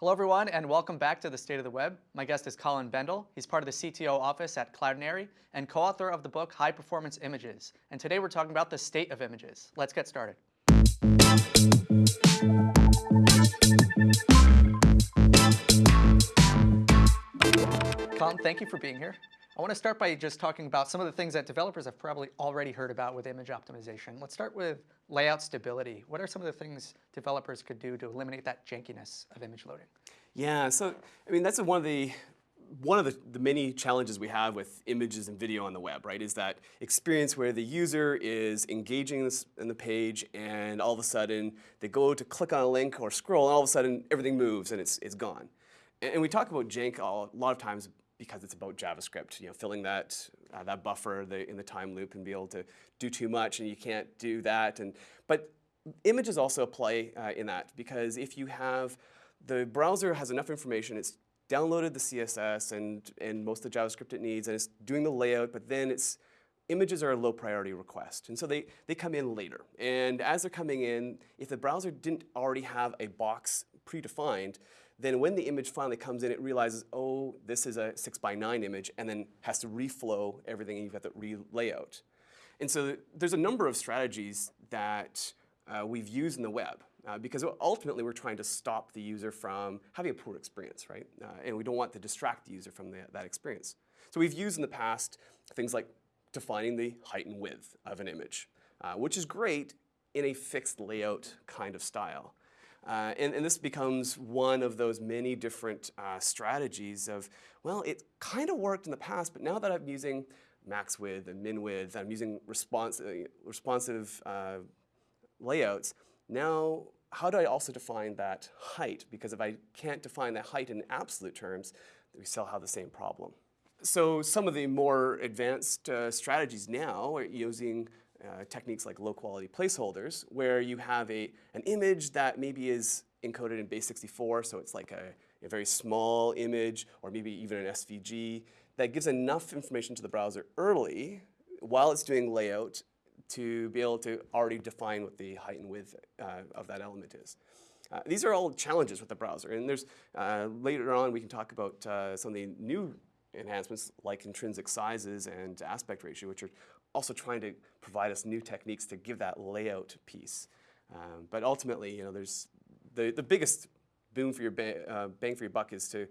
Hello everyone and welcome back to the State of the Web. My guest is Colin Bendell. He's part of the CTO office at Cloudinary and co-author of the book High Performance Images. And today we're talking about the state of images. Let's get started. Colin, thank you for being here. I want to start by just talking about some of the things that developers have probably already heard about with image optimization. Let's start with layout stability. What are some of the things developers could do to eliminate that jankiness of image loading? Yeah, so I mean that's one of the one of the, the many challenges we have with images and video on the web, right, is that experience where the user is engaging in the page and all of a sudden they go to click on a link or scroll and all of a sudden everything moves and it's, it's gone. And, and we talk about jank a lot of times because it's about JavaScript, you know, filling that, uh, that buffer the, in the time loop and be able to do too much and you can't do that. And, but images also play uh, in that because if you have, the browser has enough information, it's downloaded the CSS and, and most of the JavaScript it needs and it's doing the layout, but then it's, images are a low priority request. And so they, they come in later. And as they're coming in, if the browser didn't already have a box predefined, then when the image finally comes in, it realizes, oh, this is a 6 by 9 image, and then has to reflow everything, and you've got to re-layout. And so there's a number of strategies that uh, we've used in the web. Uh, because ultimately we're trying to stop the user from having a poor experience, right? Uh, and we don't want to distract the user from the, that experience. So we've used in the past things like defining the height and width of an image, uh, which is great in a fixed layout kind of style. Uh, and, and, this becomes one of those many different uh, strategies of, well, it kind of worked in the past, but now that I'm using max width and min width, I'm using response, uh, responsive uh, layouts, now how do I also define that height? Because if I can't define that height in absolute terms, we still have the same problem. So some of the more advanced uh, strategies now are using uh, techniques like low quality placeholders where you have a, an image that maybe is encoded in base 64, so it's like a, a very small image or maybe even an SVG that gives enough information to the browser early while it's doing layout to be able to already define what the height and width uh, of that element is. Uh, these are all challenges with the browser, and there's uh, later on we can talk about uh, some of the new enhancements like intrinsic sizes and aspect ratio, which are also trying to provide us new techniques to give that layout piece. Um, but ultimately, you know, there's the, the biggest boom for your ba uh, bang for your buck is to,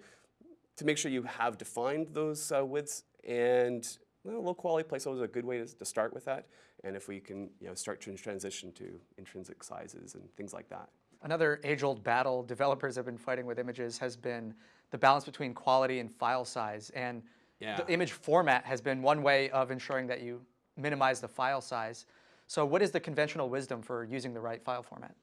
to make sure you have defined those uh, widths and well, low quality placeholders is a good way to, to, start with that. And if we can you know, start to transition to intrinsic sizes and things like that. Another age-old battle developers have been fighting with images has been the balance between quality and file size. And yeah. the image format has been one way of ensuring that you minimize the file size. So what is the conventional wisdom for using the right file format?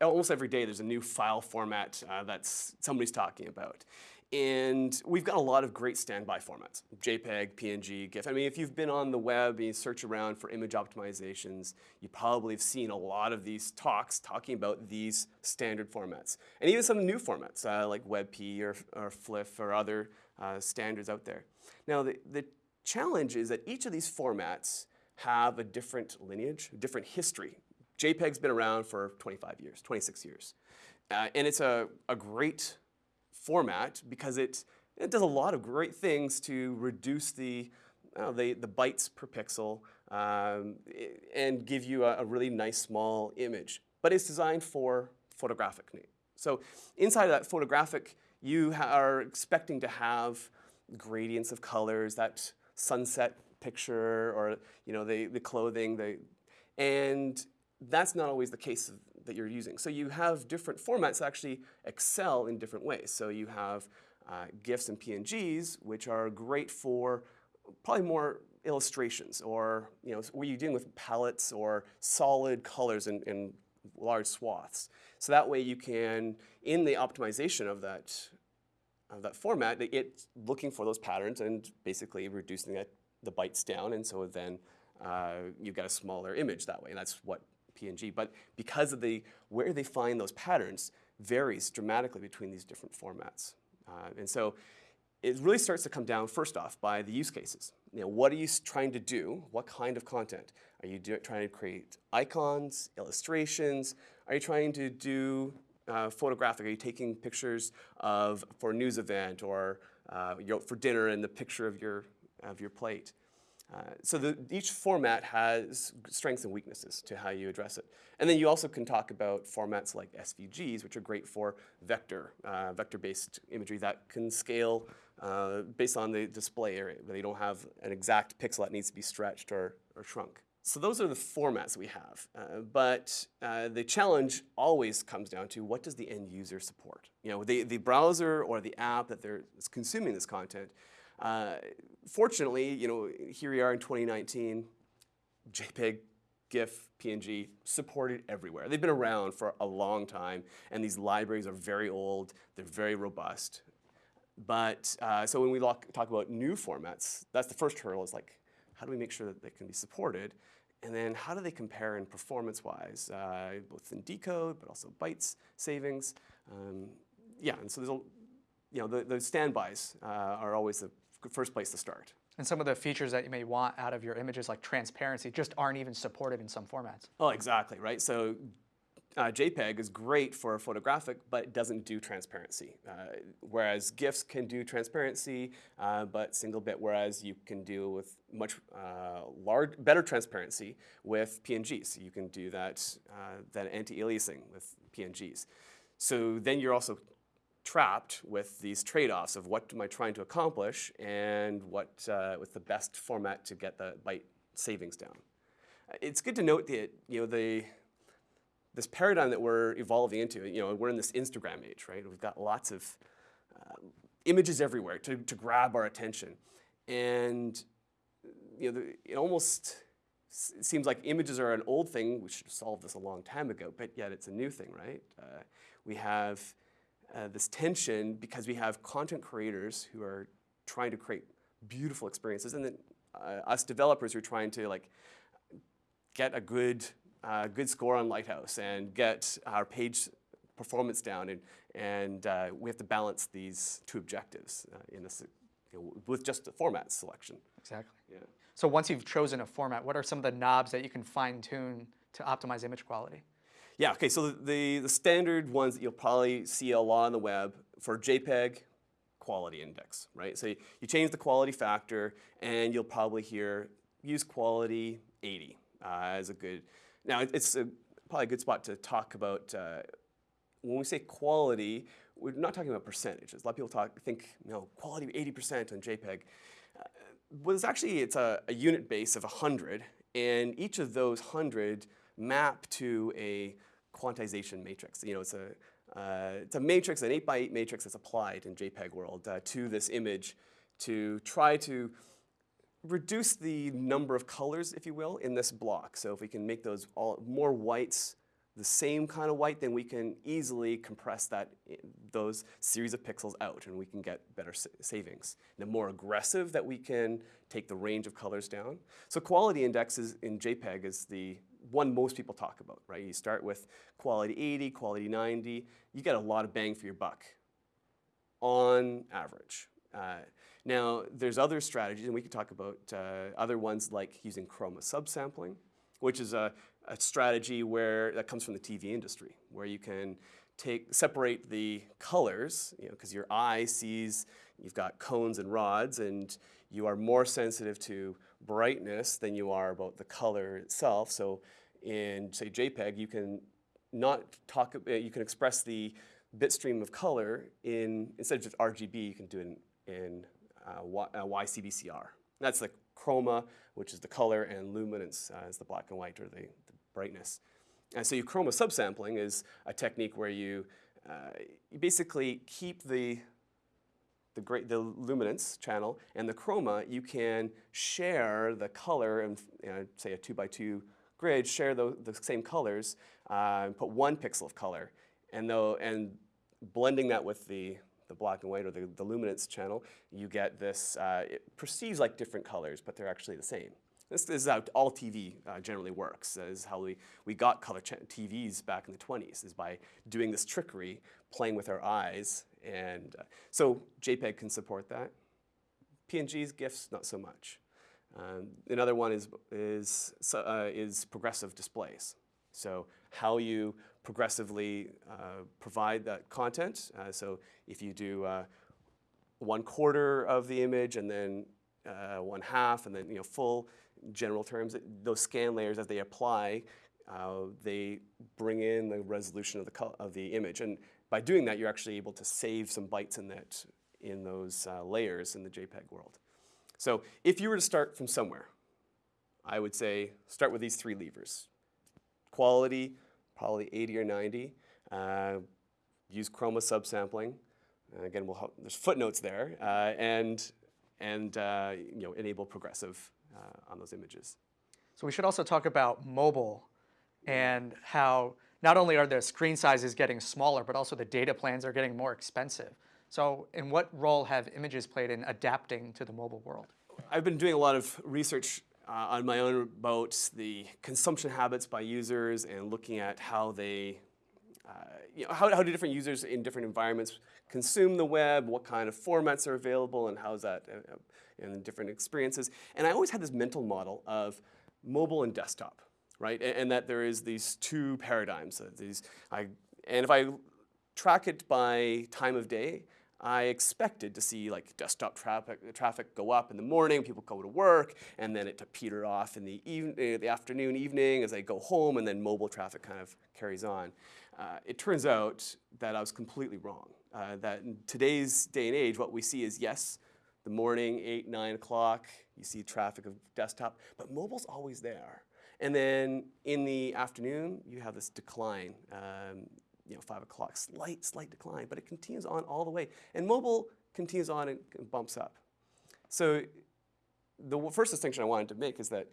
Almost every day there's a new file format uh, that somebody's talking about. And we've got a lot of great standby formats, JPEG, PNG, GIF. I mean, if you've been on the web and you search around for image optimizations, you probably have seen a lot of these talks talking about these standard formats. And even some new formats uh, like WebP or, or FLIF or other uh, standards out there. Now, the, the challenge is that each of these formats have a different lineage, different history. JPEG's been around for 25 years, 26 years. Uh, and it's a, a great format because it, it does a lot of great things to reduce the, uh, the, the, bytes per pixel um, and give you a, a, really nice small image. But it's designed for photographic. So inside of that photographic, you are expecting to have gradients of colors, that sunset picture or you know the, the clothing, the, and that's not always the case that you're using. So you have different formats that actually excel in different ways. So you have uh, GIFs and PNGs, which are great for probably more illustrations or you know, where you're dealing with palettes or solid colors in, in large swaths. So that way you can, in the optimization of that that format, it's looking for those patterns and basically reducing the bytes down, and so then uh, you get a smaller image that way, and that's what PNG. But because of the where they find those patterns varies dramatically between these different formats, uh, and so it really starts to come down first off by the use cases. You know, what are you trying to do? What kind of content? Are you do, trying to create icons, illustrations? Are you trying to do uh, photographic? Are you taking pictures of for a news event or uh, you're for dinner and the picture of your of your plate? Uh, so the, each format has strengths and weaknesses to how you address it. And then you also can talk about formats like SVGs, which are great for vector, uh, vector-based imagery that can scale uh, based on the display area. They don't have an exact pixel that needs to be stretched or, or shrunk. So those are the formats we have. Uh, but uh, the challenge always comes down to what does the end user support? You know, the, the browser or the app that they're consuming this content. Uh, fortunately, you know, here we are in 2019, JPEG, GIF, PNG, supported everywhere. They've been around for a long time, and these libraries are very old, they're very robust. But, uh, so when we talk about new formats, that's the first hurdle is like, how do we make sure that they can be supported? And then how do they compare in performance-wise, uh, both in decode, but also bytes savings? Um, yeah, and so there's a, you know, the, the standbys uh, are always the first place to start. And some of the features that you may want out of your images, like transparency, just aren't even supported in some formats. Oh, exactly, right? So uh, JPEG is great for photographic, but it doesn't do transparency. Uh, whereas GIFs can do transparency, uh, but single bit, whereas you can do with much uh, large, better transparency with PNGs. You can do that, uh, that anti-aliasing with PNGs. So then you're also trapped with these trade-offs of what am I trying to accomplish and what uh, with the best format to get the byte savings down. It's good to note that you know the this paradigm that we're evolving into, you know, we're in this Instagram age, right? We've got lots of uh, images everywhere to, to grab our attention. And, you know, it almost seems like images are an old thing. We should have solved this a long time ago, but yet it's a new thing, right? Uh, we have uh, this tension because we have content creators who are trying to create beautiful experiences and then uh, us developers who are trying to like get a good uh, good score on Lighthouse and get our page performance down. And, and uh, we have to balance these two objectives uh, in this, you know, with just the format selection. Exactly. Yeah. So once you've chosen a format, what are some of the knobs that you can fine tune to optimize image quality? Yeah, okay, so the, the standard ones that you'll probably see a lot on the web for JPEG, quality index, right? So you change the quality factor and you'll probably hear use quality 80 uh, as a good, now, it's a, probably a good spot to talk about, uh, when we say quality, we're not talking about percentages. A lot of people talk, think, you know, quality 80% on JPEG. Uh, well, it's actually, it's a, a unit base of 100, and each of those 100 map to a quantization matrix. You know, it's a, uh, it's a matrix, an 8 by 8 matrix that's applied in JPEG world uh, to this image to try to reduce the number of colors, if you will, in this block. So if we can make those all more whites, the same kind of white, then we can easily compress that those series of pixels out and we can get better savings. The more aggressive that we can take the range of colors down. So quality indexes in JPEG is the one most people talk about, right? You start with quality 80, quality 90, you get a lot of bang for your buck on average. Uh, now, there's other strategies, and we could talk about uh, other ones like using chroma subsampling, which is a, a, strategy where that comes from the TV industry, where you can take separate the colors, you know, because your eye sees you've got cones and rods, and you are more sensitive to brightness than you are about the color itself. So in say JPEG, you can not talk, uh, you can express the bit stream of color in, instead of just RGB, you can do it in, in YCBCR. That's the chroma, which is the color, and luminance uh, is the black and white or the, the, brightness. And so you chroma subsampling is a technique where you, uh, you basically keep the, the, great, the luminance channel and the chroma, you can share the color and you know, say a two by two grid, share the, the same colors, uh, put one pixel of color, and, though, and blending that with the the black and white or the, the luminance channel, you get this, uh, it perceives like different colors, but they're actually the same. This, is how all TV uh, generally works. This is how we, we got color TVs back in the 20s, is by doing this trickery, playing with our eyes. And uh, so JPEG can support that. PNGs, GIFs, not so much. Um, another one is, is, uh, is progressive displays. So how you progressively uh, provide that content. Uh, so if you do uh, one quarter of the image and then one half and then you know full general terms, those scan layers as they apply, they bring in the resolution of the, of the image. And by doing that, you're actually able to save some bytes in that in those uh, layers in the JPEG world. So if you were to start from somewhere, I would say start with these three levers. Quality, probably 80 or 90. Uh, use chroma subsampling. Uh, again, we'll help, there's footnotes there. Uh, and and uh, you know, enable progressive uh, on those images. So we should also talk about mobile and how not only are the screen sizes getting smaller, but also the data plans are getting more expensive. So in what role have images played in adapting to the mobile world? I've been doing a lot of research uh, on my own about the consumption habits by users and looking at how they, uh, you know, how, how do different users in different environments consume the web, what kind of formats are available, and how's that uh, uh in different experiences. And I always had this mental model of mobile and desktop, right? And, and that there is these two paradigms. Uh, these, I, and if I track it by time of day, I expected to see like desktop traffic, traffic go up in the morning, people go to work, and then it to peter off in the, even, uh, the afternoon, evening as they go home, and then mobile traffic kind of carries on. Uh, it turns out that I was completely wrong. Uh, that in today's day and age, what we see is yes, the morning, 8, 9 o'clock, you see traffic of desktop, but mobile's always there. And then in the afternoon, you have this decline. Um, you know, 5 o'clock, slight, slight decline, but it continues on all the way. And mobile continues on and bumps up. So the first distinction I wanted to make is that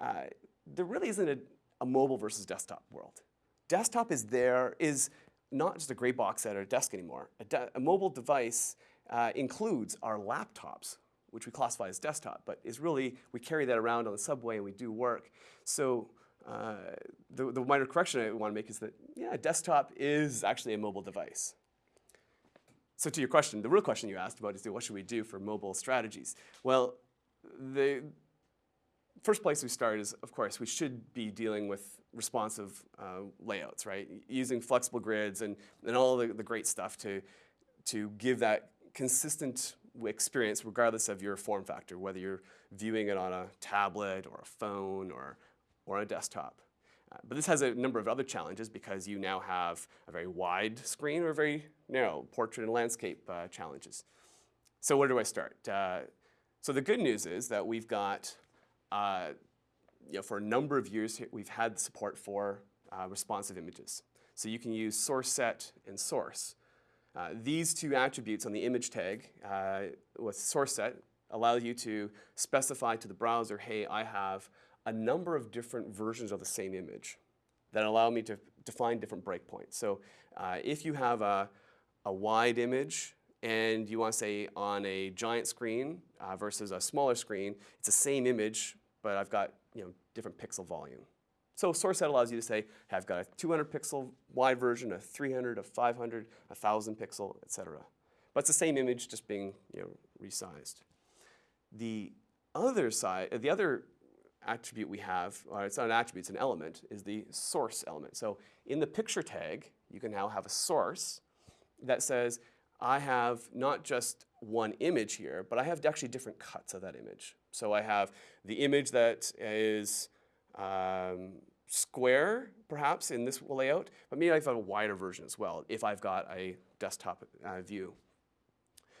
uh, there really isn't a, a, mobile versus desktop world. Desktop is there, is not just a gray box at our desk anymore. A, a mobile device uh, includes our laptops, which we classify as desktop, but is really, we carry that around on the subway and we do work. So uh, the, the minor correction I want to make is that, yeah, desktop is actually a mobile device. So to your question, the real question you asked about is what should we do for mobile strategies? Well, the first place we start is, of course, we should be dealing with responsive uh, layouts, right? Using flexible grids and, and all the, the great stuff to, to give that consistent experience regardless of your form factor, whether you're viewing it on a tablet or a phone or or a desktop. Uh, but this has a number of other challenges because you now have a very wide screen or very narrow portrait and landscape uh, challenges. So where do I start? Uh, so the good news is that we've got, uh, you know, for a number of years we've had support for uh, responsive images. So you can use source set and source. Uh, these two attributes on the image tag with source set allow you to specify to the browser, hey, I have a number of different versions of the same image that allow me to define different breakpoints. So uh, if you have a, a wide image and you want to say on a giant screen uh, versus a smaller screen, it's the same image, but I've got you know, different pixel volume. So source set allows you to say, hey, I've got a 200 pixel wide version, a 300, a 500, a 1000 pixel, et cetera. But it's the same image just being you know, resized. The other side, the other attribute we have, or it's not an attribute, it's an element, is the source element. So in the picture tag, you can now have a source that says, I have not just one image here, but I have actually different cuts of that image. So I have the image that is um, square, perhaps, in this layout, but maybe I've a wider version as well if I've got a desktop uh, view.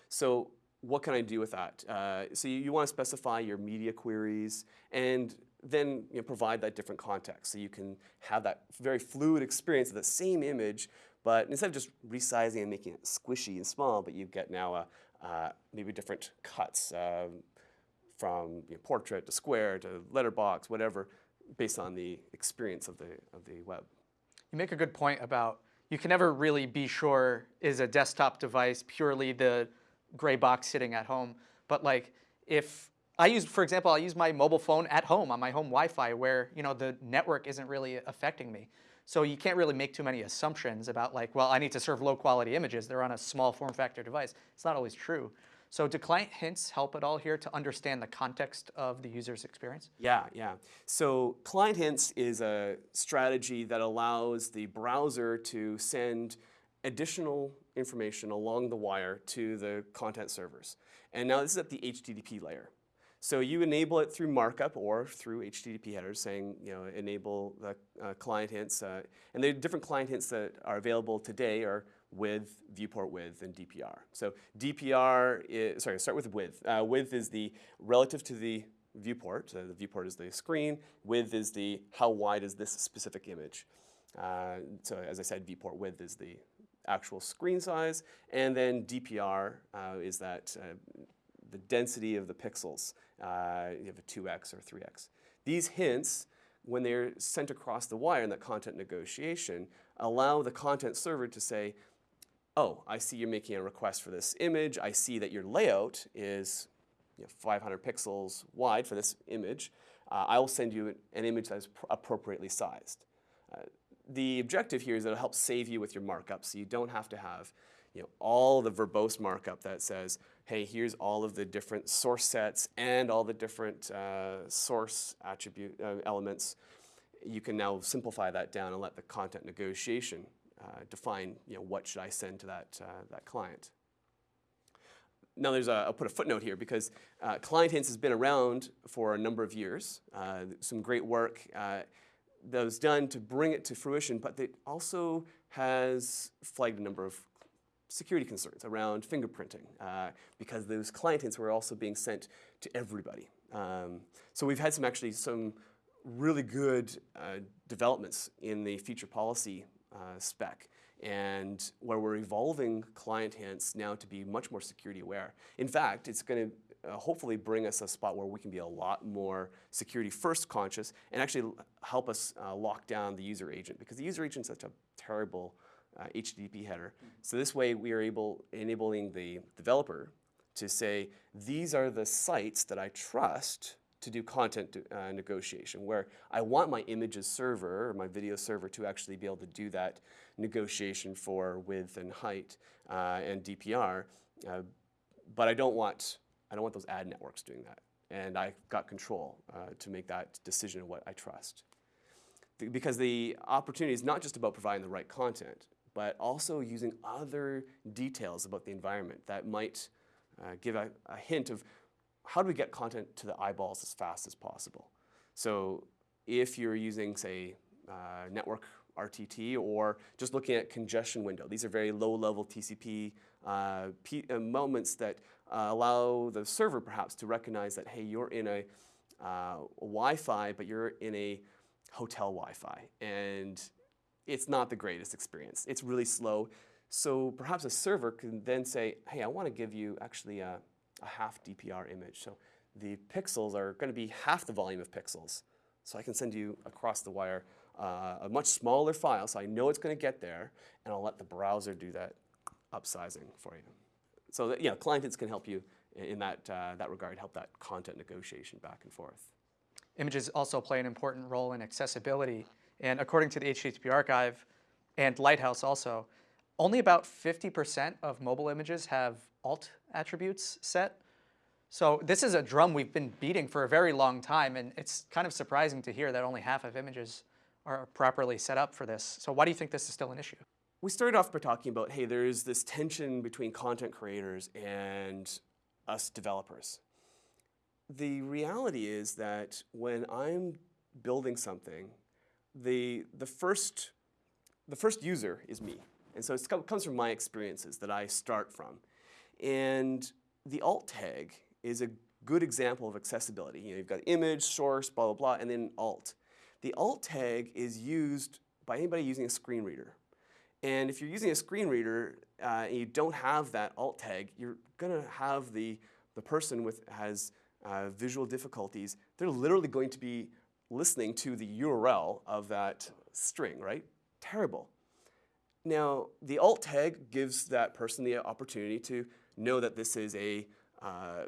So what can I do with that? Uh, so you, you want to specify your media queries and then you know, provide that different context. So you can have that very fluid experience of the same image, but instead of just resizing and making it squishy and small, but you get now a, uh, maybe different cuts um, from you know, portrait to square to letterbox, whatever, based on the experience of the, of the web. You make a good point about you can never really be sure is a desktop device purely the gray box sitting at home. But like if I use, for example, I use my mobile phone at home on my home Wi-Fi where you know the network isn't really affecting me. So you can't really make too many assumptions about like, well, I need to serve low quality images. They're on a small form factor device. It's not always true. So do client hints help at all here to understand the context of the user's experience? Yeah, yeah. So client hints is a strategy that allows the browser to send additional information along the wire to the content servers. And now this is at the HTTP layer. So you enable it through markup or through HTTP headers saying, you know, enable the uh, client hints. Uh, and the different client hints that are available today are with, viewport width, and DPR. So DPR, is, sorry, start with width. Uh, width is the relative to the viewport. So the viewport is the screen. Width is the how wide is this specific image. Uh, so as I said, viewport width is the actual screen size. And then DPR uh, is that uh, the density of the pixels. Uh, you have a 2x or 3x. These hints, when they're sent across the wire in that content negotiation, allow the content server to say, oh, I see you're making a request for this image. I see that your layout is you know, 500 pixels wide for this image. Uh, I will send you an image that is appropriately sized. The objective here is that it'll help save you with your markup so you don't have to have you know, all the verbose markup that says, hey, here's all of the different source sets and all the different uh, source attribute uh, elements. You can now simplify that down and let the content negotiation uh, define, you know, what should I send to that, uh, that client. Now there's a, I'll put a footnote here because uh, Client Hints has been around for a number of years. Uh, some great work that was done to bring it to fruition, but it also has flagged a number of security concerns around fingerprinting uh, because those client hints were also being sent to everybody. Um, so we've had some actually some really good uh, developments in the feature policy uh, spec and where we're evolving client hints now to be much more security aware. In fact, it's going to uh, hopefully bring us a spot where we can be a lot more security first conscious and actually help us uh, lock down the user agent because the user agent is such a terrible uh, HTTP header. Mm -hmm. So this way we are able, enabling the developer to say, these are the sites that I trust to do content uh, negotiation, where I want my images server or my video server to actually be able to do that negotiation for width and height uh, and DPR, uh, but I don't want I don't want those ad networks doing that, and I got control uh, to make that decision of what I trust. Because the opportunity is not just about providing the right content, but also using other details about the environment that might uh, give a, a, hint of how do we get content to the eyeballs as fast as possible. So if you're using, say, uh, network RTT or just looking at congestion window, these are very low-level TCP uh, uh, moments that uh, allow the server perhaps to recognize that, hey, you're in a, uh, Wi-Fi, but you're in a hotel Wi-Fi. And it's not the greatest experience. It's really slow. So perhaps a server can then say, hey, I want to give you actually a, a half DPR image. So the pixels are going to be half the volume of pixels. So I can send you across the wire uh, a much smaller file, so I know it's going to get there, and I'll let the browser do that upsizing for you. So that, yeah, client hints can help you in that, uh, that regard, help that content negotiation back and forth. Images also play an important role in accessibility. And according to the HTTP archive and Lighthouse also, only about 50% of mobile images have alt attributes set. So this is a drum we've been beating for a very long time, and it's kind of surprising to hear that only half of images are properly set up for this. So why do you think this is still an issue? We started off by talking about, hey, there's this tension between content creators and us developers. The reality is that when I'm building something the, the, first, the first user is me. And so it comes from my experiences that I start from. And the alt tag is a good example of accessibility. You know, you've got image, source, blah, blah, blah, and then alt. The alt tag is used by anybody using a screen reader. And if you're using a screen reader uh, and you don't have that alt tag, you're gonna have the, the person with has uh, visual difficulties, they're literally going to be listening to the URL of that string, right? Terrible. Now, the alt tag gives that person the opportunity to know that this is a, uh,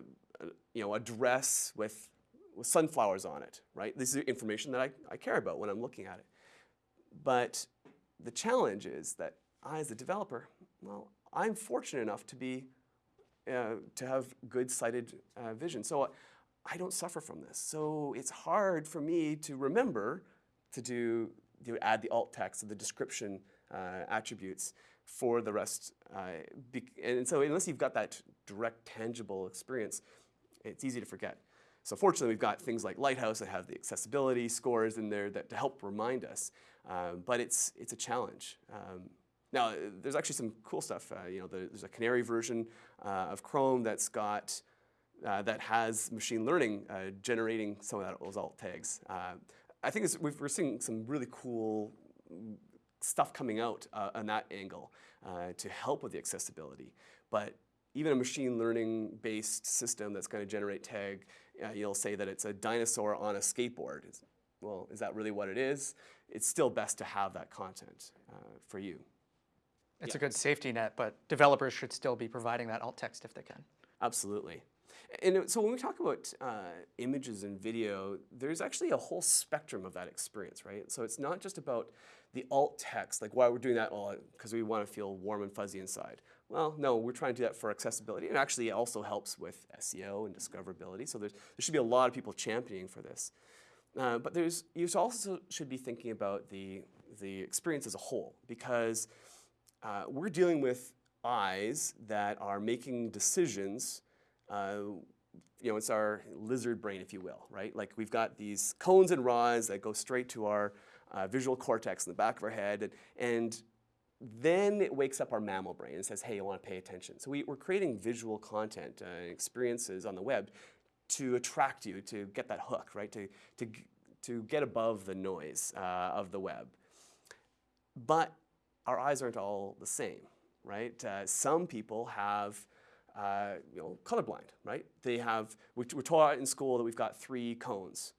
you know, a dress with, with sunflowers on it, right? This is information that I, I care about when I'm looking at it. But the challenge is that I, as a developer, well, I'm fortunate enough to be uh, to have good sighted uh, vision. So I don't suffer from this. So it's hard for me to remember to do to add the alt text or the description uh, attributes for the rest. Uh, and so unless you've got that direct, tangible experience, it's easy to forget. So fortunately, we've got things like Lighthouse that have the accessibility scores in there that to help remind us. Um, but it's, it's a challenge. Um, now, there's actually some cool stuff. Uh, you know, there's a Canary version uh, of Chrome that's got uh, that has machine learning uh, generating some of that, those alt tags. Uh, I think we're seeing some really cool stuff coming out uh, on that angle to help with the accessibility. But even a machine learning based system that's going to generate tag, you'll say that it's a dinosaur on a skateboard. It's, well, is that really what it is? It's still best to have that content for you. It's yeah. a good safety net, but developers should still be providing that alt text if they can. Absolutely. And so when we talk about uh, images and video, there's actually a whole spectrum of that experience, right? So it's not just about the alt text, like why we're doing that all because we want to feel warm and fuzzy inside. Well, no, we're trying to do that for accessibility. And actually it also helps with SEO and discoverability. So there's, there should be a lot of people championing for this. Uh, but there's, you also should be thinking about the, the experience as a whole because uh, we're dealing with eyes that are making decisions. Uh, you know, it's our lizard brain, if you will, right? Like we've got these cones and rods that go straight to our uh, visual cortex in the back of our head, and, and then it wakes up our mammal brain and says, hey, I want to pay attention. So we, are creating visual content and uh, experiences on the web to attract you, to get that hook, right? To, to, to get above the noise uh, of the web. But our eyes aren't all the same, right? Uh, some people have, uh, you know, colorblind, right? They have, we're taught in school that we've got three cones.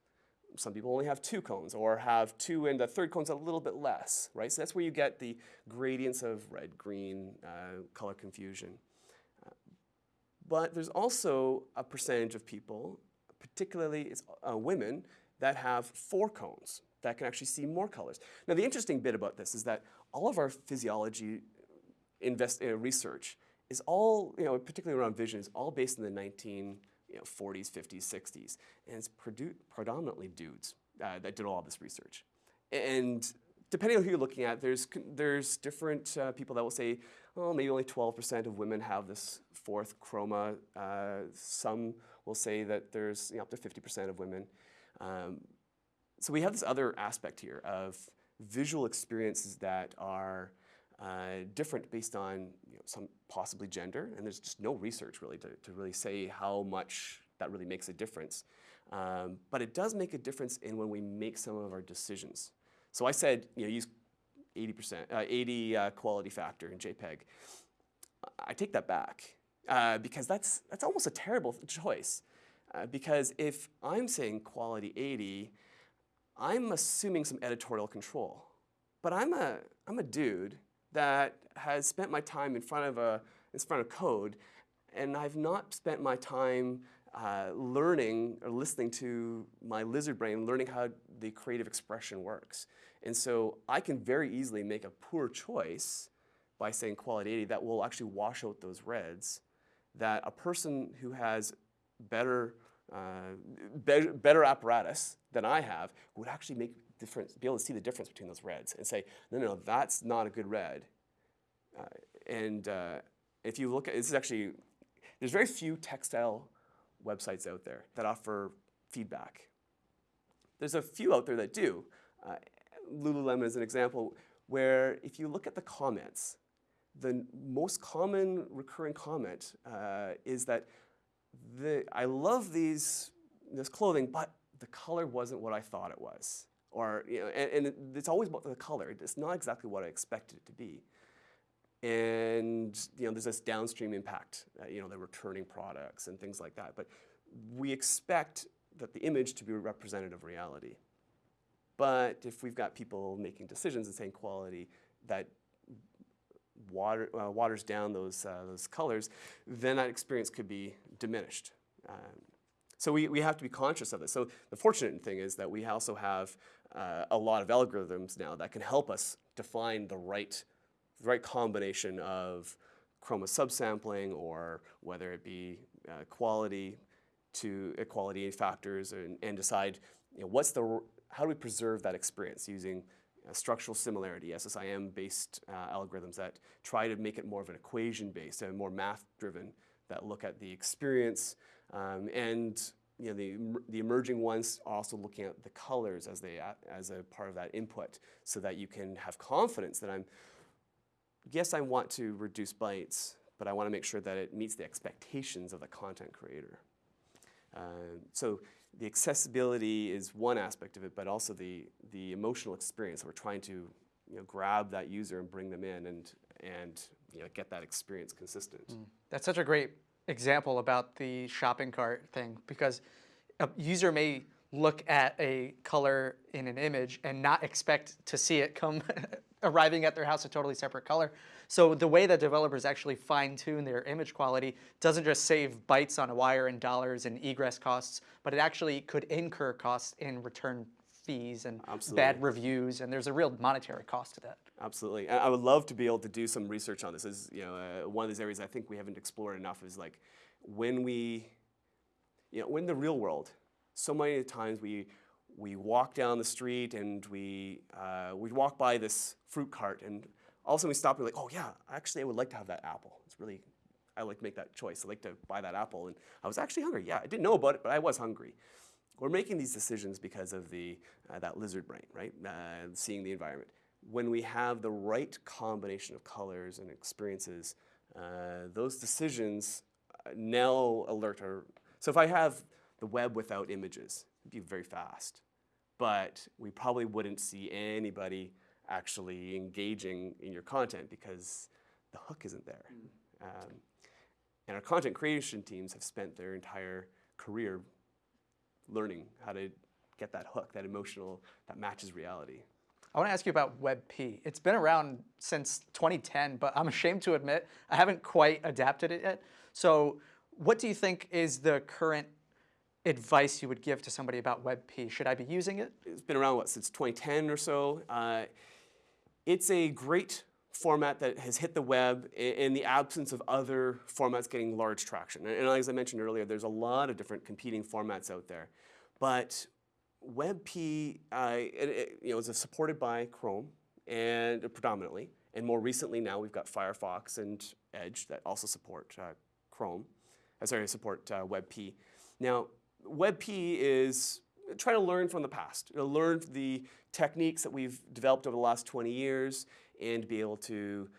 Some people only have two cones or have two and the third cone's a little bit less, right? So that's where you get the gradients of red, green, uh, color confusion. Uh, but there's also a percentage of people, particularly uh, women, that have four cones that can actually see more colors. Now the interesting bit about this is that all of our physiology invest, uh, research is all, you know, particularly around vision, is all based in the 1940s, you know, 50s, 60s. And it's predominantly dudes uh, that did all this research. And depending on who you're looking at, there's, there's different uh, people that will say, oh, maybe only 12% of women have this fourth chroma. Uh, some will say that there's you know, up to 50% of women. Um, so we have this other aspect here of visual experiences that are uh, different based on you know, some possibly gender, and there's just no research really to, to really say how much that really makes a difference. Um, but it does make a difference in when we make some of our decisions. So I said, you know, use 80%, uh, 80 uh, quality factor in JPEG. I take that back uh, because that's, that's almost a terrible choice. Uh, because if I'm saying quality 80, I'm assuming some editorial control. But I'm a, I'm a dude that has spent my time in front of, a, in front of code, and I've not spent my time uh, learning or listening to my lizard brain, learning how the creative expression works. And so I can very easily make a poor choice by saying quality 80 that will actually wash out those reds that a person who has better uh, better, better apparatus than I have would actually make difference, be able to see the difference between those reds and say, no, no, no that's not a good red. Uh, and uh, if you look at, this is actually, there's very few textile websites out there that offer feedback. There's a few out there that do. Uh, Lululemon is an example where if you look at the comments, the most common recurring comment uh, is that the, I love these, this clothing, but the color wasn't what I thought it was. Or, you know, and, and it's always about the color. It's not exactly what I expected it to be. And, you know, there's this downstream impact, uh, you know, the returning products and things like that. But we expect that the image to be representative of reality. But if we've got people making decisions and saying quality that water, uh, waters down those, uh, those colors, then that experience could be diminished. Um, so we, we have to be conscious of this. So the fortunate thing is that we also have uh, a lot of algorithms now that can help us define the right, right combination of chroma subsampling or whether it be uh, quality to equality factors and, and decide you know, what's the, how do we preserve that experience using structural similarity, SSIM-based uh, algorithms that try to make it more of an equation-based and more math-driven that look at the experience um, and you know, the, the emerging ones are also looking at the colors as, they, as a part of that input so that you can have confidence that I'm, yes, I want to reduce bytes, but I want to make sure that it meets the expectations of the content creator. Uh, so the accessibility is one aspect of it, but also the, the emotional experience. We're trying to you know, grab that user and bring them in and, and you know, get that experience consistent. Mm. That's such a great example about the shopping cart thing because a user may look at a color in an image and not expect to see it come arriving at their house a totally separate color. So the way that developers actually fine tune their image quality doesn't just save bytes on a wire and dollars and egress costs, but it actually could incur costs in return fees and Absolutely. bad reviews, and there's a real monetary cost to that. Absolutely. I would love to be able to do some research on this. Is you know uh, one of these areas I think we haven't explored enough is like when we, you know, when the real world, so many times we we walk down the street and we uh, we walk by this fruit cart and all of a sudden we stop and we're like, oh yeah, actually I would like to have that apple. It's really, I like to make that choice. I like to buy that apple. And I was actually hungry. Yeah, I didn't know about it, but I was hungry. We're making these decisions because of the, uh, that lizard brain, right? Uh, seeing the environment. When we have the right combination of colors and experiences, uh, those decisions uh, now alert our, so if I have the web without images, it'd be very fast. But we probably wouldn't see anybody actually engaging in your content because the hook isn't there. Mm. Um, and our content creation teams have spent their entire career learning how to get that hook, that emotional, that matches reality. I want to ask you about WebP. It's been around since 2010, but I'm ashamed to admit I haven't quite adapted it yet. So what do you think is the current advice you would give to somebody about WebP? Should I be using it? It's been around, what, since 2010 or so. Uh, it's a great format that has hit the web in the absence of other formats getting large traction. And as I mentioned earlier, there's a lot of different competing formats out there. But WebP uh, it, it, you know, is supported by Chrome and predominantly. And more recently now we've got Firefox and Edge that also support uh, Chrome, uh, sorry, support uh, WebP. Now, WebP is try to learn from the past, you know, learn the techniques that we've developed over the last 20 years and be able to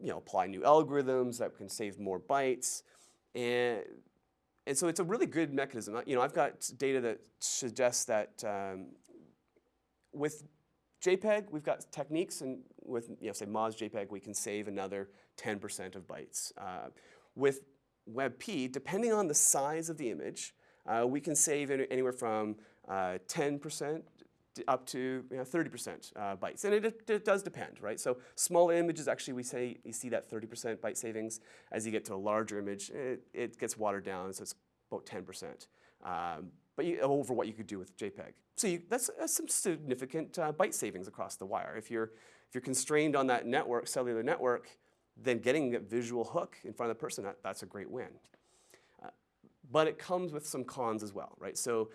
you know, apply new algorithms that can save more bytes. And, and so it's a really good mechanism. You know, I've got data that suggests that um, with JPEG, we've got techniques, and with you know, say Moz JPEG, we can save another 10% of bytes. Uh, with WebP, depending on the size of the image, uh, we can save anywhere from 10% uh, up to 30% you know, uh, bytes. And it, it, does depend, right? So small images, actually, we say you see that 30% byte savings. As you get to a larger image, it, it gets watered down, so it's about 10%. Um, but you, over what you could do with JPEG. So you, that's, some significant uh, byte savings across the wire. If you're, if you're constrained on that network, cellular network, then getting a visual hook in front of the person, that, that's a great win. But it comes with some cons as well, right? So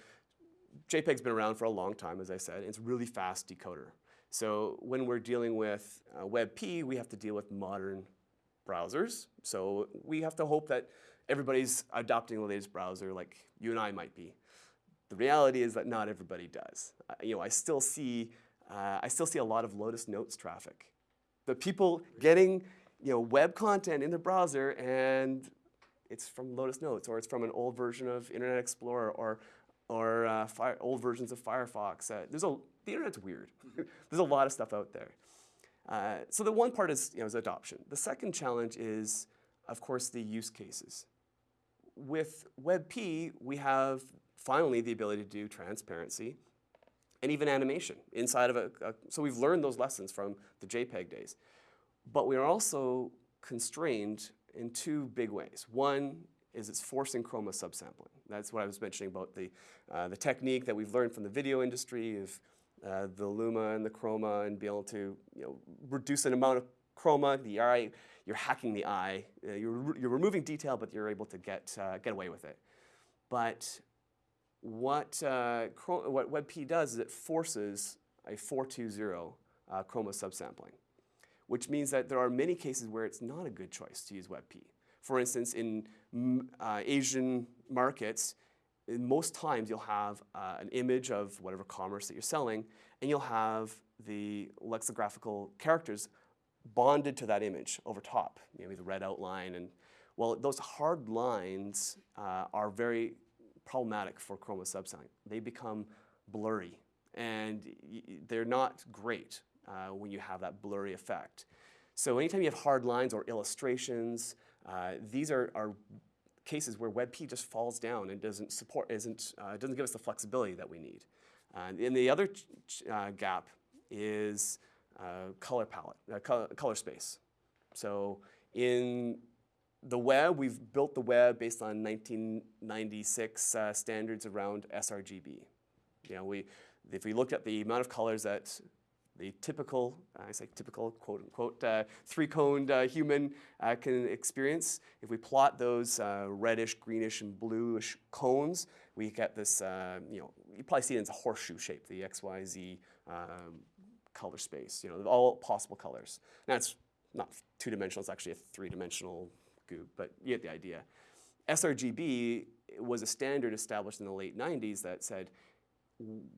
JPEG's been around for a long time, as I said. It's a really fast decoder. So when we're dealing with uh, WebP, we have to deal with modern browsers. So we have to hope that everybody's adopting the latest browser like you and I might be. The reality is that not everybody does. Uh, you know, I still see, uh, I still see a lot of Lotus Notes traffic. The people getting, you know, web content in the browser and it's from Lotus Notes or it's from an old version of Internet Explorer or or uh, old versions of Firefox. Uh, there's a, the internet's weird. there's a lot of stuff out there. Uh, so the one part is, you know, is adoption. The second challenge is, of course, the use cases. With WebP, we have finally the ability to do transparency and even animation inside of a, a, so we've learned those lessons from the JPEG days. But we are also constrained in two big ways. One is it's forcing chroma subsampling. That's what I was mentioning about the, uh, the technique that we've learned from the video industry of uh, the Luma and the chroma and be able to you know, reduce an amount of chroma, the eye, you're hacking the eye. Uh, you're, you're removing detail, but you're able to get, uh, get away with it. But what, uh, what WebP does is it forces a 420 uh, chroma subsampling, which means that there are many cases where it's not a good choice to use WebP. For instance, in uh, Asian markets, most times you'll have uh, an image of whatever commerce that you're selling, and you'll have the lexicographical characters bonded to that image over top, maybe the red outline. And well, those hard lines uh, are very problematic for chroma subsampling. They become blurry, and they're not great uh, when you have that blurry effect. So anytime you have hard lines or illustrations, uh, these are, are, cases where WebP just falls down and doesn't support, isn't, uh, doesn't give us the flexibility that we need. and the other uh, gap is uh, color palette, uh, color, color space. So in the web, we've built the web based on 1996 uh, standards around sRGB. You know, we, if we looked at the amount of colors that the typical, I say typical, quote unquote, uh, three-coned uh, human uh, can experience. If we plot those uh, reddish, greenish, and bluish cones, we get this, uh, you know, you probably see it as a horseshoe shape, the XYZ um, color space, you know, all possible colors. Now it's not two-dimensional, it's actually a three-dimensional group, but you get the idea. sRGB was a standard established in the late 90s that said,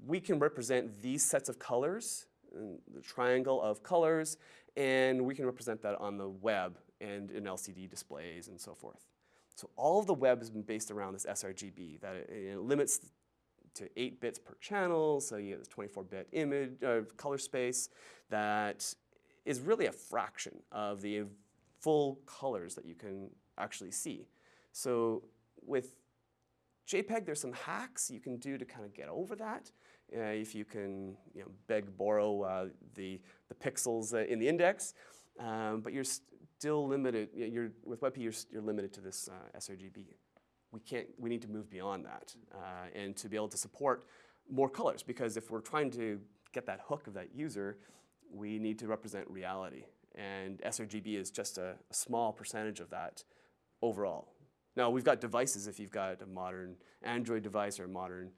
we can represent these sets of colors, the triangle of colors, and we can represent that on the web and in LCD displays and so forth. So all of the web has been based around this sRGB, that it, it limits to 8 bits per channel, so you get this 24-bit image uh, color space that is really a fraction of the full colors that you can actually see. So with JPEG, there's some hacks you can do to kind of get over that. Uh, if you can you know, beg, borrow uh, the, the pixels uh, in the index, um, but you're still limited, you're, with WebP, you're, you're limited to this sRGB we can't, we need to move beyond that and to be able to support more colors because if we're trying to get that hook of that user, we need to represent reality. And sRGB is just a, a small percentage of that overall. Now we've got devices, if you've got a modern Android device or a modern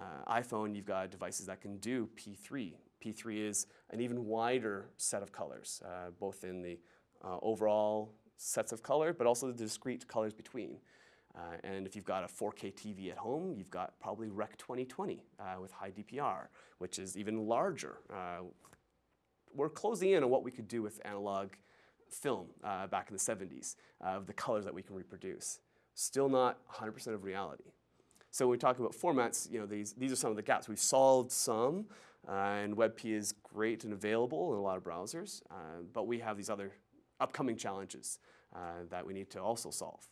uh, iPhone, you've got devices that can do P3. P3 is an even wider set of colors, uh, both in the uh, overall sets of color, but also the discrete colors between. Uh, and if you've got a 4K TV at home, you've got probably Rec 2020 uh, with high DPR, which is even larger. Uh, we're closing in on what we could do with analog film uh, back in the 70s of the colors that we can reproduce. Still not 100% of reality. So when we talk about formats, you know, these, these are some of the gaps. We've solved some, uh, and WebP is great and available in a lot of browsers, uh, but we have these other upcoming challenges that we need to also solve.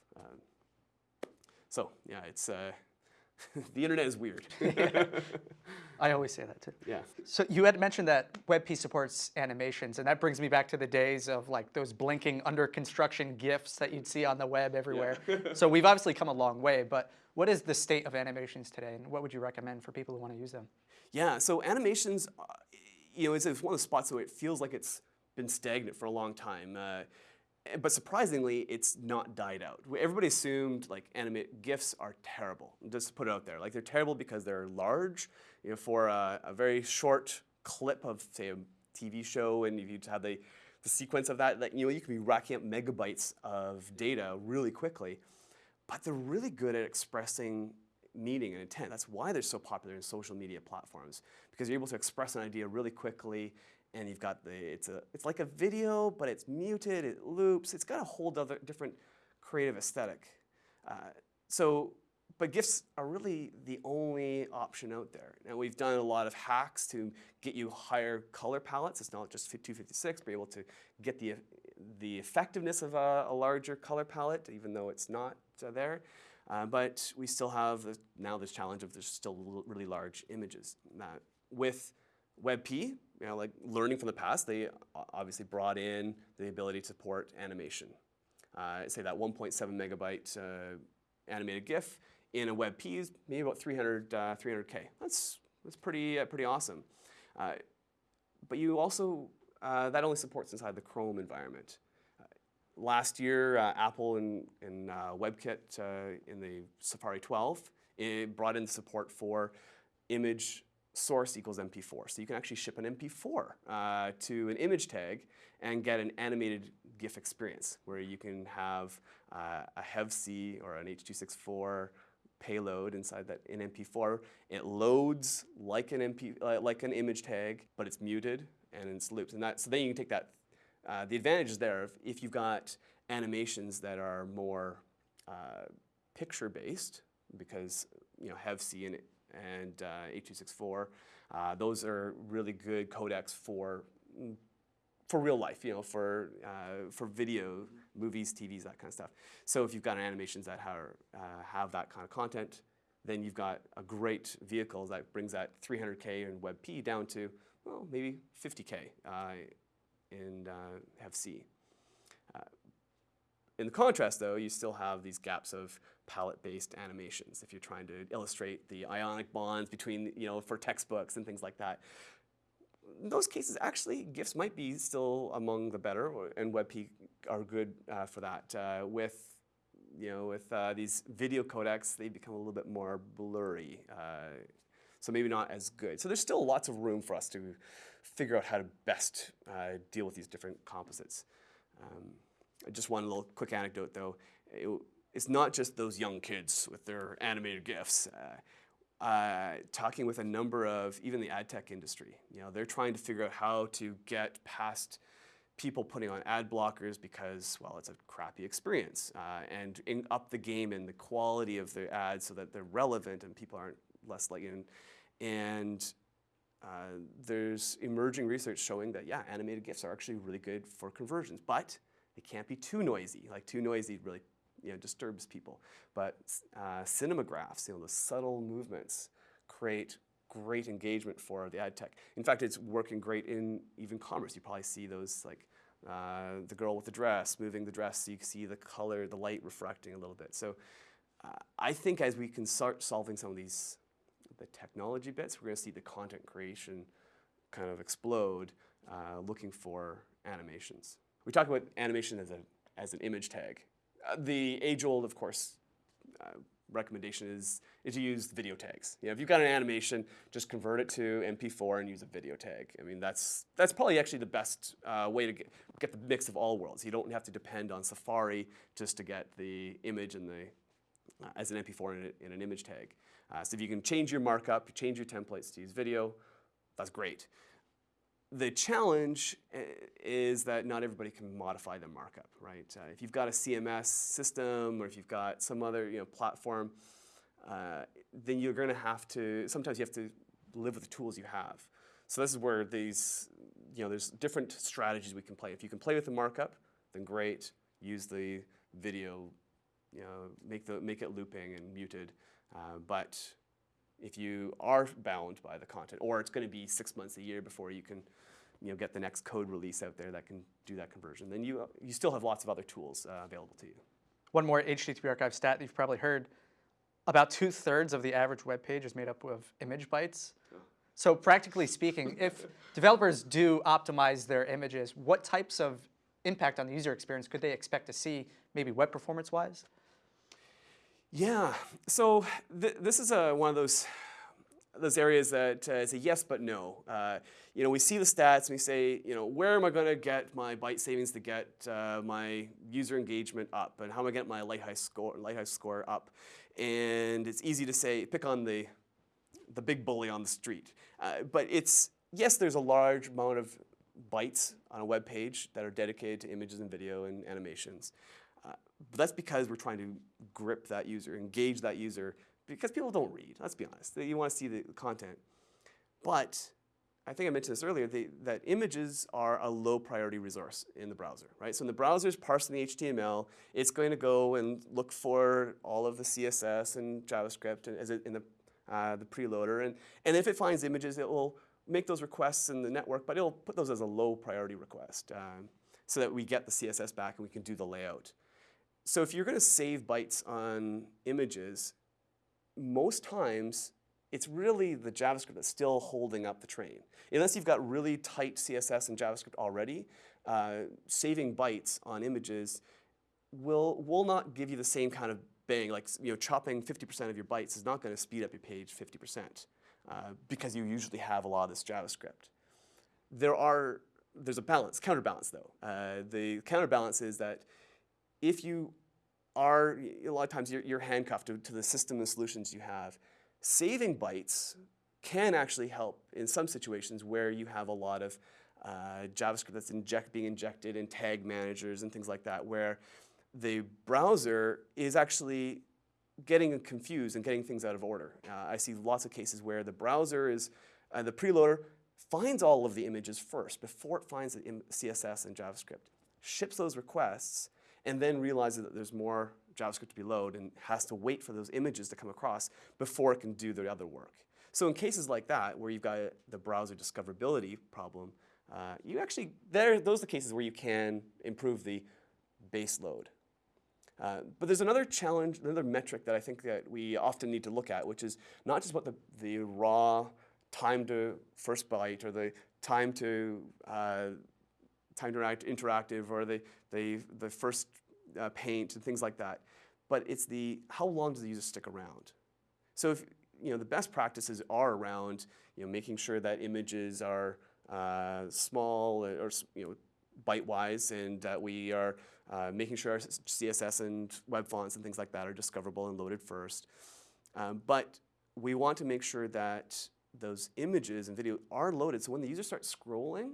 So yeah, it's uh, the internet is weird. I always say that too. Yeah. So you had mentioned that WebP supports animations, and that brings me back to the days of like those blinking under construction GIFs that you'd see on the web everywhere. Yeah. so we've obviously come a long way, but what is the state of animations today, and what would you recommend for people who want to use them? Yeah, so animations, uh, you know, it's, it's, one of the spots where it feels like it's been stagnant for a long time. Uh, but surprisingly, it's not died out. Everybody assumed like animate GIFs are terrible. Just to put it out there, like they're terrible because they're large. You know, for a, a very short clip of say a TV show, and if you have the the sequence of that, that you know, you can be racking up megabytes of data really quickly. But they're really good at expressing meaning and intent. That's why they're so popular in social media platforms because you're able to express an idea really quickly and you've got the, it's, a, it's like a video, but it's muted, it loops, it's got a whole other different creative aesthetic. Uh, so, but GIFs are really the only option out there. Now we've done a lot of hacks to get you higher color palettes. It's not just 256, but able to get the, the effectiveness of a, a larger color palette, even though it's not uh, there. Uh, but we still have the, now this challenge of there's still really large images. with WebP, you know, like learning from the past, they obviously brought in the ability to support animation. Uh, say that 1.7 megabyte uh, animated GIF in a WebP is maybe about 300, uh, 300K. That's, that's pretty, uh, pretty awesome. Uh, but you also uh, that only supports inside the Chrome environment. Uh, last year, uh, Apple and, and uh, WebKit uh, in the Safari 12 it brought in support for image source equals MP4. So you can actually ship an MP4 uh, to an image tag and get an animated GIF experience where you can have a HEVC or an H.264 payload inside that in MP4. It loads like an MP, like an image tag, but it's muted and it's looped. And that, so then you can take that. Uh, the advantage is there if, you've got animations that are more uh, picture-based, because you know HEVC and, and uh, H.264, uh, those are really good codecs for for real life, you know, for, uh, for video, movies, TVs, that kind of stuff. So if you've got animations that uh, have that kind of content, then you've got a great vehicle that brings that 300K and WebP down to, well, maybe 50K uh, in uh, HEVC. Uh, in the contrast, though, you still have these gaps of palette-based animations if you're trying to illustrate the ionic bonds between, you know, for textbooks and things like that in those cases, actually, GIFs might be still among the better, and WebP are good uh, for that. Uh, with you know, with uh, these video codecs, they become a little bit more blurry, uh, so maybe not as good. So there's still lots of room for us to figure out how to best uh, deal with these different composites. Um, just one little quick anecdote, though. It, it's not just those young kids with their animated GIFs. Uh, uh, talking with a number of even the ad tech industry. You know, they're trying to figure out how to get past people putting on ad blockers because, well, it's a crappy experience, uh, and in, up the game in the quality of the ads so that they're relevant and people aren't less in. And uh, there's emerging research showing that yeah, animated GIFs are actually really good for conversions, but they can't be too noisy. Like too noisy really you know, disturbs people. But uh, cinemagraphs, you know, the subtle movements create great engagement for the ad tech. In fact, it's working great in even commerce. You probably see those like uh, the girl with the dress moving the dress so you can see the color, the light refracting a little bit. So uh, I think as we can start solving some of these the technology bits, we're going to see the content creation kind of explode uh, looking for animations. We talk about animation as, a, as an image tag. Uh, the age-old, of course, uh, recommendation is, is to use video tags. You know, if you've got an animation, just convert it to MP4 and use a video tag. I mean, that's, that's probably actually the best uh, way to get, get the mix of all worlds. You don't have to depend on Safari just to get the image and the, uh, as an MP4 in, a, in, an image tag. Uh, so if you can change your markup, change your templates to use video, that's great. The challenge eh, is that not everybody can modify the markup, right? Uh, if you've got a CMS system or if you've got some other you know, platform, uh, then you're going to have to, sometimes you have to live with the tools you have. So this is where these, you know, there's different strategies we can play. If you can play with the markup, then great. Use the video, you know, make, the, make it looping and muted. Uh, but if you are bound by the content, or it's going to be six months a year before you can you know, get the next code release out there that can do that conversion, then you, you still have lots of other tools uh, available to you. One more HTTP archive stat that you've probably heard. About two thirds of the average web page is made up of image bytes. So practically speaking, if developers do optimize their images, what types of impact on the user experience could they expect to see, maybe web performance wise? Yeah, so th this is a, one of those those areas that uh, is a yes but no. Uh, you know, we see the stats and we say, you know, where am I going to get my byte savings to get uh, my user engagement up, and how am I get my Lighthouse score, Lighthouse score up? And it's easy to say, pick on the the big bully on the street, uh, but it's yes, there's a large amount of bytes on a web page that are dedicated to images and video and animations. That's because we're trying to grip that user, engage that user, because people don't read, let's be honest. You want to see the content. But I think I mentioned this earlier, they, that images are a low priority resource in the browser, right? So when the browser is parsing the HTML, it's going to go and look for all of the CSS and JavaScript and, as it, in the, uh, the preloader. And, and if it finds images, it will make those requests in the network, but it'll put those as a low priority request um, so that we get the CSS back and we can do the layout. So if you're going to save bytes on images, most times it's really the JavaScript that's still holding up the train. Unless you've got really tight CSS and JavaScript already, uh, saving bytes on images will, will not give you the same kind of bang. Like you know, chopping 50% of your bytes is not going to speed up your page 50% uh, because you usually have a lot of this JavaScript. There are, there's a balance, counterbalance though. Uh, the counterbalance is that if you are, a lot of times you're, you're handcuffed to, to the system and solutions you have, saving bytes can actually help in some situations where you have a lot of uh, JavaScript that's inject, being injected in tag managers and things like that, where the browser is actually getting confused and getting things out of order. Uh, I see lots of cases where the browser is, uh, the preloader finds all of the images first before it finds the CSS and JavaScript, ships those requests, and then realizes that there's more JavaScript to be loaded and has to wait for those images to come across before it can do the other work. So in cases like that, where you've got the browser discoverability problem, uh, you actually, there, those are the cases where you can improve the base load. Uh, but there's another challenge, another metric that I think that we often need to look at, which is not just what the, the raw time to first byte or the time to uh, time to interact, interactive or the, the, the first uh, paint and things like that, but it's the how long does the user stick around? So if you know the best practices are around you know making sure that images are uh, small or you know byte-wise and that we are uh, making sure our CSS and web fonts and things like that are discoverable and loaded first. Um, but we want to make sure that those images and video are loaded so when the user starts scrolling,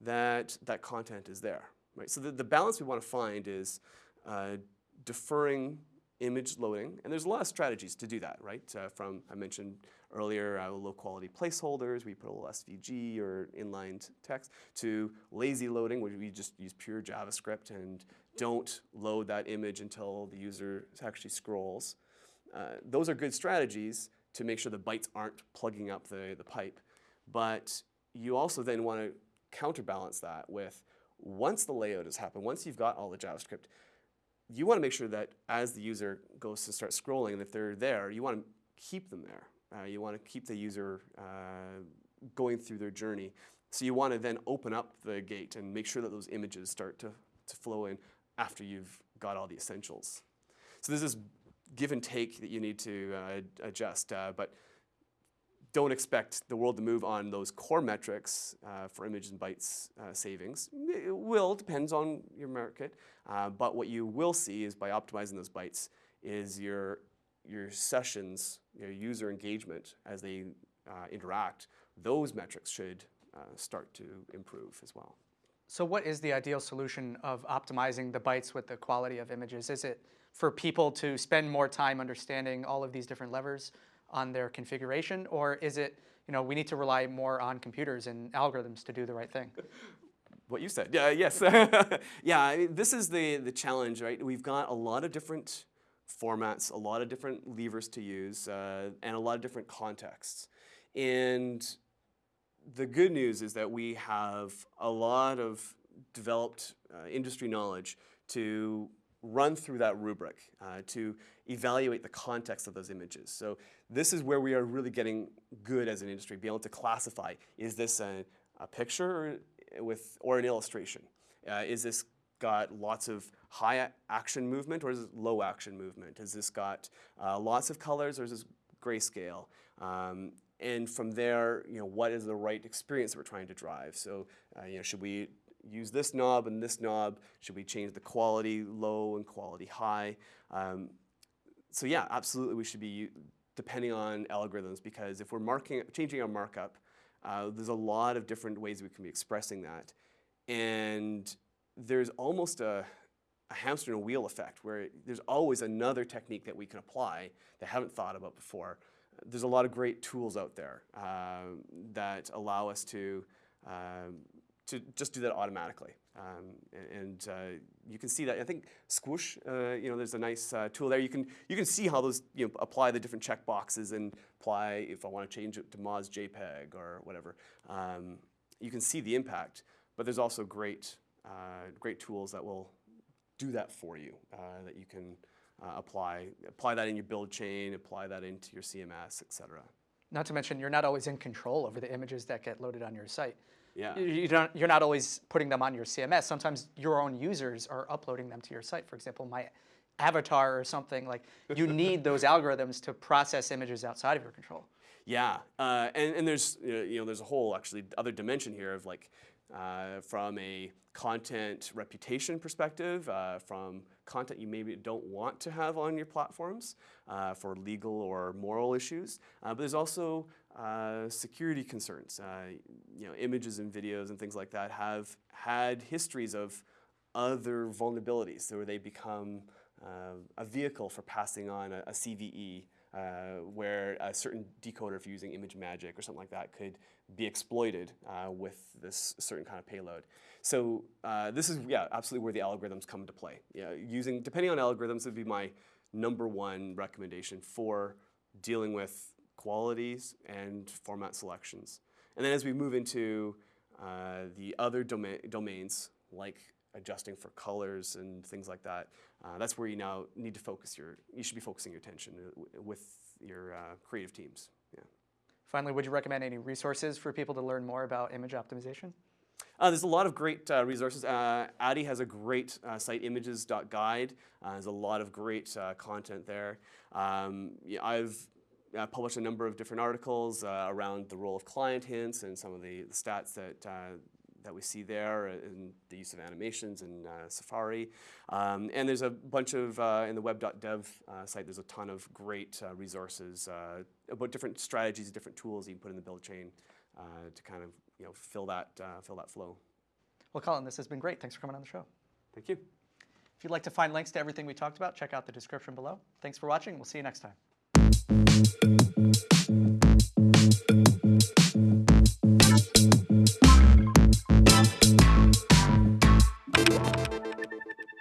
that that content is there. Right? So the, the balance we want to find is uh, deferring image loading, and there's a lot of strategies to do that, right? Uh, from, I mentioned earlier, uh, low quality placeholders, we put a little SVG or inline text, to lazy loading, where we just use pure JavaScript and don't load that image until the user actually scrolls. Uh, those are good strategies to make sure the bytes aren't plugging up the, the pipe. But you also then want to counterbalance that with once the layout has happened, once you've got all the JavaScript, you want to make sure that as the user goes to start scrolling, and if they're there, you want to keep them there. Uh, you want to keep the user uh, going through their journey. So you want to then open up the gate and make sure that those images start to, to flow in after you've got all the essentials. So there's this give and take that you need to uh, adjust. Uh, but don't expect the world to move on those core metrics uh, for image and bytes uh, savings. It will, depends on your market, uh, but what you will see is by optimizing those bytes is your, your sessions, your user engagement as they uh, interact, those metrics should uh, start to improve as well. So what is the ideal solution of optimizing the bytes with the quality of images? Is it for people to spend more time understanding all of these different levers? On their configuration, or is it, you know, we need to rely more on computers and algorithms to do the right thing? What you said, yeah, yes. yeah, I mean, this is the, the challenge, right? We've got a lot of different formats, a lot of different levers to use, uh, and a lot of different contexts. And the good news is that we have a lot of developed uh, industry knowledge to run through that rubric uh, to evaluate the context of those images. So this is where we are really getting good as an industry, being able to classify, is this a, a picture or, with, or an illustration? Uh, is this got lots of high action movement or is it low action movement? Has this got uh, lots of colors or is this grayscale? Um, and from there, you know, what is the right experience that we're trying to drive? So, uh, you know, should we use this knob and this knob? Should we change the quality low and quality high? Um, so yeah, absolutely we should be depending on algorithms because if we're marking, changing our markup, uh, there's a lot of different ways we can be expressing that. And there's almost a, a hamster and a wheel effect where there's always another technique that we can apply that I haven't thought about before. There's a lot of great tools out there uh, that allow us to um, to just do that automatically. Um, and uh, you can see that. I think Squoosh, uh, you know, there's a nice uh, tool there. You can you can see how those you know apply the different check boxes and apply if I want to change it to Moz JPEG or whatever. Um, you can see the impact, but there's also great uh, great tools that will do that for you uh, that you can uh, apply apply that in your build chain, apply that into your CMS, et cetera. Not to mention, you're not always in control over the images that get loaded on your site. Yeah. You- don't, you're not always putting them on your CMS. Sometimes your own users are uploading them to your site. For example, my avatar or something like you need those algorithms to process images outside of your control. Yeah, uh, and, and there's you know, you know there's a whole actually other dimension here of like uh, from a content reputation perspective, uh, from content you maybe don't want to have on your platforms uh, for legal or moral issues, uh, but there's also uh, security concerns. Uh, you know, images and videos and things like that have had histories of other vulnerabilities where they become uh, a vehicle for passing on a, a CVE uh, where a certain decoder, if you're using ImageMagick or something like that, could be exploited uh, with this certain kind of payload. So this is, yeah, absolutely where the algorithms come into play. Using, depending on algorithms, would be my number one recommendation for dealing with qualities and format selections. And then as we move into uh, the other doma domains, like adjusting for colors and things like that, uh, that's where you now need to focus your, you should be focusing your attention uh, with your uh, creative teams. Yeah. Finally, would you recommend any resources for people to learn more about image optimization? Uh, there's a lot of great uh, resources. Uh, Addy has a great uh, site, images.guide. Uh, there's a lot of great uh, content there. Um, yeah, I've uh, published a number of different articles uh, around the role of client hints and some of the, the stats that uh, that we see there in the use of animations in uh, Safari. Um, and there's a bunch of, uh, in the web.dev uh, site, there's a ton of great uh, resources uh, about different strategies, different tools you can put in the build chain uh, to kind of you know, fill, that, uh, fill that flow. Well, Colin, this has been great. Thanks for coming on the show. Thank you. If you'd like to find links to everything we talked about, check out the description below. Thanks for watching. We'll see you next time.